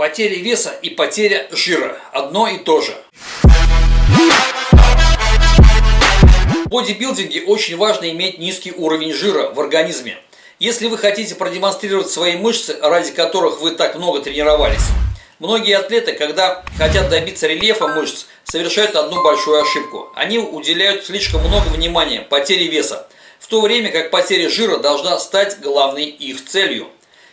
Потеря веса и потеря жира – одно и то же. В бодибилдинге очень важно иметь низкий уровень жира в организме. Если вы хотите продемонстрировать свои мышцы, ради которых вы так много тренировались, многие атлеты, когда хотят добиться рельефа мышц, совершают одну большую ошибку. Они уделяют слишком много внимания потере веса, в то время как потеря жира должна стать главной их целью.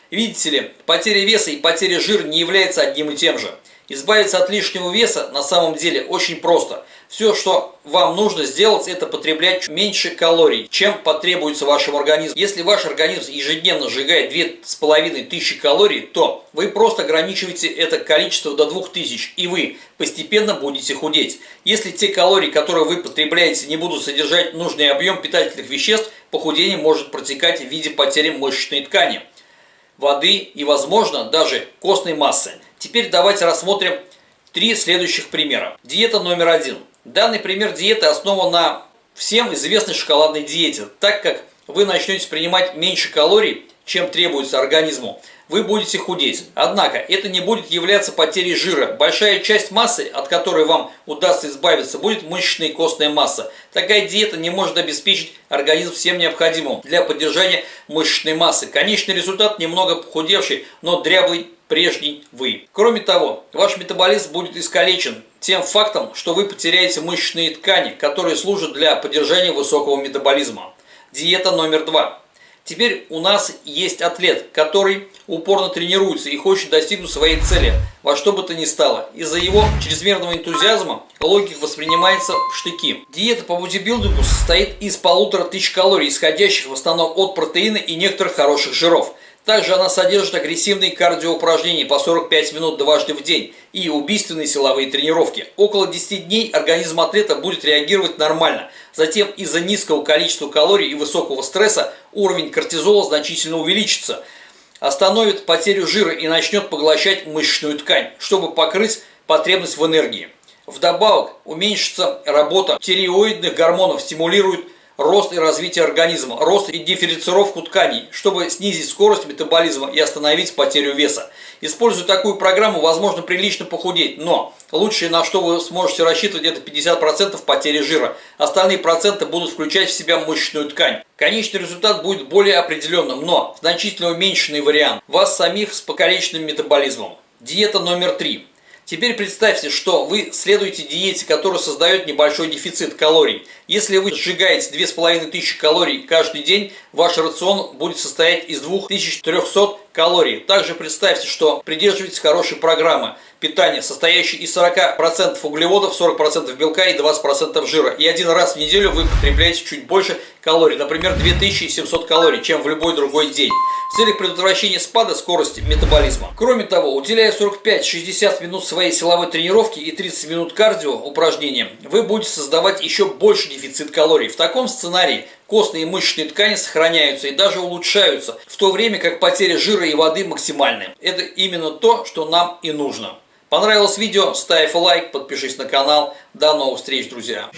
Видите ли, потеря веса и потеря жира не являются одним и тем же. Избавиться от лишнего веса на самом деле очень просто. Все, что вам нужно сделать, это потреблять меньше калорий, чем потребуется вашему организму. Если ваш организм ежедневно сжигает 2500 калорий, то вы просто ограничиваете это количество до 2000, и вы постепенно будете худеть. Если те калории, которые вы потребляете, не будут содержать нужный объем питательных веществ, похудение может протекать в виде потери мышечной ткани, воды и, возможно, даже костной массы. Теперь давайте рассмотрим три следующих примера. Диета номер один. Данный пример диеты основан на всем известной шоколадной диете, так как вы начнете принимать меньше калорий, чем требуется организму, вы будете худеть. Однако, это не будет являться потерей жира. Большая часть массы, от которой вам удастся избавиться, будет мышечная и костная масса. Такая диета не может обеспечить организм всем необходимым для поддержания мышечной массы. Конечный результат немного похудевший, но дряблый прежний вы. Кроме того, ваш метаболизм будет искалечен тем фактом, что вы потеряете мышечные ткани, которые служат для поддержания высокого метаболизма. Диета номер два. Теперь у нас есть атлет, который упорно тренируется и хочет достигнуть своей цели, во что бы то ни стало. Из-за его чрезмерного энтузиазма логик воспринимается в штыки. Диета по бодибилдингу состоит из полутора тысяч калорий, исходящих в основном от протеина и некоторых хороших жиров. Также она содержит агрессивные кардиоупражнения по 45 минут дважды в день и убийственные силовые тренировки. Около 10 дней организм атлета будет реагировать нормально. Затем из-за низкого количества калорий и высокого стресса уровень кортизола значительно увеличится, остановит потерю жира и начнет поглощать мышечную ткань, чтобы покрыть потребность в энергии. Вдобавок уменьшится работа тиреоидных гормонов, стимулирует рост и развитие организма, рост и дифференцировку тканей, чтобы снизить скорость метаболизма и остановить потерю веса. Используя такую программу, возможно прилично похудеть, но лучшее, на что вы сможете рассчитывать, это 50% потери жира. Остальные проценты будут включать в себя мышечную ткань. Конечный результат будет более определенным, но значительно уменьшенный вариант. Вас самих с покалеченным метаболизмом. Диета номер три. Теперь представьте, что вы следуете диете, которая создает небольшой дефицит калорий. Если вы сжигаете 2500 калорий каждый день, ваш рацион будет состоять из 2300 калорий. Также представьте, что придерживаетесь хорошей программы питания, состоящей из 40% углеводов, 40% белка и 20% жира. И один раз в неделю вы потребляете чуть больше калорий, например, 2700 калорий, чем в любой другой день в целях предотвращения спада скорости метаболизма. Кроме того, уделяя 45-60 минут своей силовой тренировки и 30 минут кардио упражнениям, вы будете создавать еще больше дефицит калорий. В таком сценарии костные и мышечные ткани сохраняются и даже улучшаются, в то время как потеря жира и воды максимальны. Это именно то, что нам и нужно. Понравилось видео? Ставь лайк, подпишись на канал. До новых встреч, друзья!